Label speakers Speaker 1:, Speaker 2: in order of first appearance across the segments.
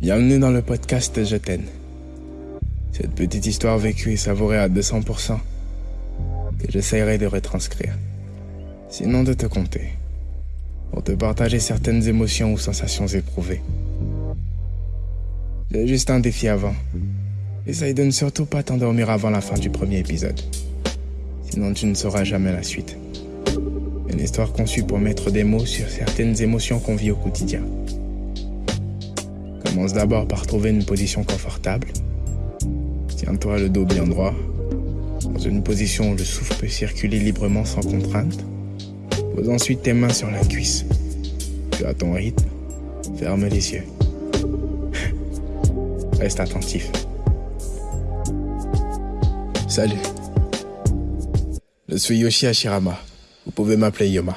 Speaker 1: Bienvenue dans le podcast Je t'aime. Cette petite histoire vécue et savourée à 200% que j'essayerai de retranscrire. Sinon de te compter. Pour te partager certaines émotions ou sensations éprouvées. J'ai juste un défi avant. Essaye de ne surtout pas t'endormir avant la fin du premier épisode. Sinon tu ne sauras jamais la suite. Une histoire conçue pour mettre des mots sur certaines émotions qu'on vit au quotidien. Commence d'abord par trouver une position confortable. Tiens-toi le dos bien droit, dans une position où le souffle peut circuler librement sans contrainte. Pose ensuite tes mains sur la cuisse. Tu as ton rythme, ferme les yeux. Reste attentif. Salut. Je suis Yoshi Hashirama. Vous pouvez m'appeler Yoma.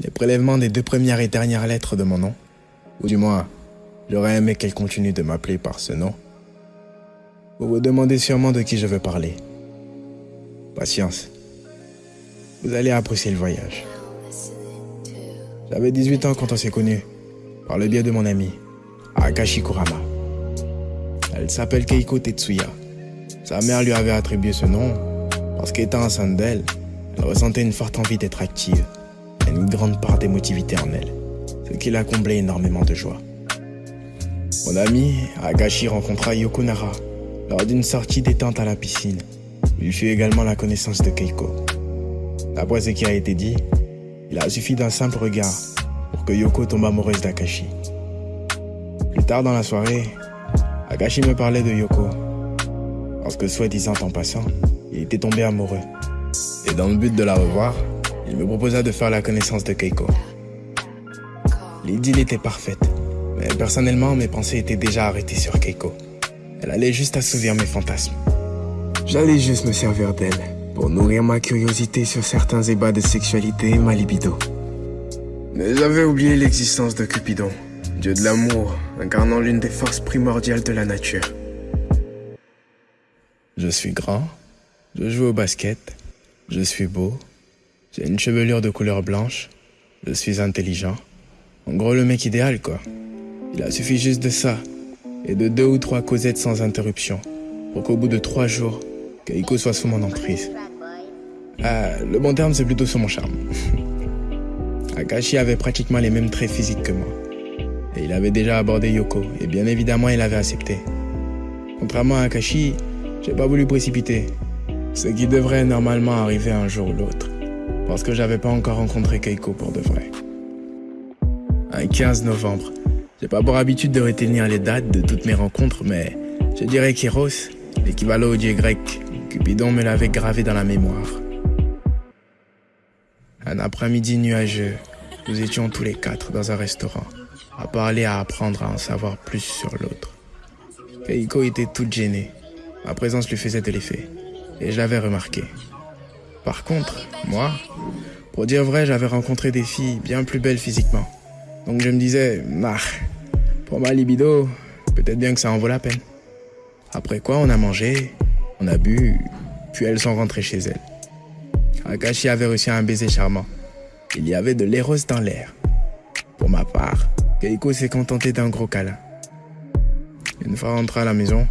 Speaker 1: Les prélèvements des deux premières et dernières lettres de mon nom, ou du moins, j'aurais aimé qu'elle continue de m'appeler par ce nom. Vous vous demandez sûrement de qui je veux parler. Patience. Vous allez apprécier le voyage. J'avais 18 ans quand on s'est connus, par le biais de mon ami, Akashi Kurama. Elle s'appelle Keiko Tetsuya. Sa mère lui avait attribué ce nom parce qu'étant enceinte d'elle, elle ressentait une forte envie d'être active et une grande part d'émotivité en elle, ce qui la comblait énormément de joie. Mon ami, Agashi rencontra Yoko Nara lors d'une sortie détente à la piscine. Il fut également la connaissance de Keiko. D'après ce qui a été dit, il a suffi d'un simple regard pour que Yoko tombe amoureuse d'Akashi. Plus tard dans la soirée, Akashi me parlait de Yoko. Parce que soi-disant en passant, il était tombé amoureux. Et dans le but de la revoir, il me proposa de faire la connaissance de Keiko. L'idylle était parfaite, mais personnellement, mes pensées étaient déjà arrêtées sur Keiko. Elle allait juste assouvir mes fantasmes. J'allais juste me servir d'elle pour nourrir ma curiosité sur certains ébats de sexualité et ma libido. Mais j'avais oublié l'existence de Cupidon, dieu de l'amour, incarnant l'une des forces primordiales de la nature. Je suis grand, je joue au basket, je suis beau, j'ai une chevelure de couleur blanche, je suis intelligent. En gros, le mec idéal, quoi. Il a suffi juste de ça, et de deux ou trois causettes sans interruption, pour qu'au bout de trois jours, Keiko soit sous mon emprise. Ah, le bon terme, c'est plutôt sous mon charme. Akashi avait pratiquement les mêmes traits physiques que moi. Et il avait déjà abordé Yoko, et bien évidemment, il avait accepté. Contrairement à Akashi, j'ai pas voulu précipiter. Ce qui devrait normalement arriver un jour ou l'autre. Parce que j'avais pas encore rencontré Keiko pour de vrai. Un 15 novembre. J'ai pas pour habitude de retenir les dates de toutes mes rencontres, mais je dirais qu'Eros, l'équivalent au dieu grec, Cupidon me l'avait gravé dans la mémoire. Un après-midi nuageux, nous étions tous les quatre dans un restaurant, à parler, à apprendre à en savoir plus sur l'autre. Keiko était toute gênée. Ma présence lui faisait de l'effet, et je l'avais remarqué. Par contre, moi, pour dire vrai, j'avais rencontré des filles bien plus belles physiquement. Donc je me disais, nah, pour ma libido, peut-être bien que ça en vaut la peine. Après quoi, on a mangé, on a bu, puis elles sont rentrées chez elles. Akashi avait reçu un baiser charmant. Il y avait de l'éros dans l'air. Pour ma part, Keiko s'est contentée d'un gros câlin. Une fois rentré à la maison,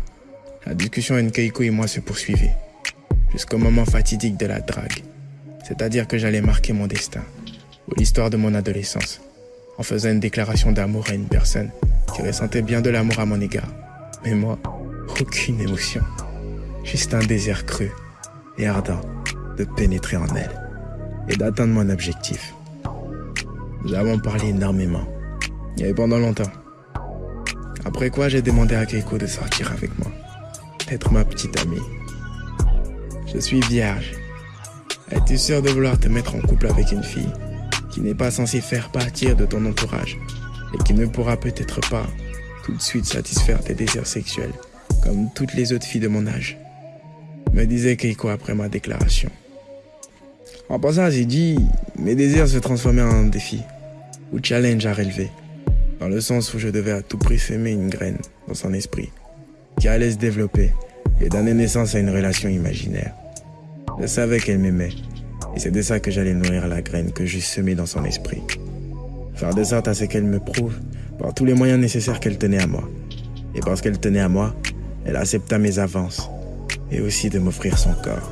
Speaker 1: la discussion entre Keiko et moi se poursuivait, jusqu'au moment fatidique de la drague. C'est-à-dire que j'allais marquer mon destin, ou l'histoire de mon adolescence, en faisant une déclaration d'amour à une personne qui ressentait bien de l'amour à mon égard. Mais moi, aucune émotion, juste un désir cru et ardent de pénétrer en elle et d'atteindre mon objectif. Nous avons parlé énormément, et pendant longtemps. Après quoi, j'ai demandé à Keiko de sortir avec moi, d'être ma petite amie. Je suis vierge. Es-tu sûr de vouloir te mettre en couple avec une fille? Qui n'est pas censée faire partir de ton entourage et qui ne pourra peut-être pas tout de suite satisfaire tes désirs sexuels comme toutes les autres filles de mon âge me disait Keiko après ma déclaration. En passant, j'ai dit, mes désirs se transformaient en défi ou challenge à relever, dans le sens où je devais à tout prix semer une graine dans son esprit, qui allait se développer et donner naissance à une relation imaginaire. Je savais qu'elle m'aimait, et c'est de ça que j'allais nourrir la graine que j'ai semée dans son esprit. Faire de sorte à ce qu'elle me prouve par tous les moyens nécessaires qu'elle tenait à moi. Et parce qu'elle tenait à moi, elle accepta mes avances et aussi de m'offrir son corps.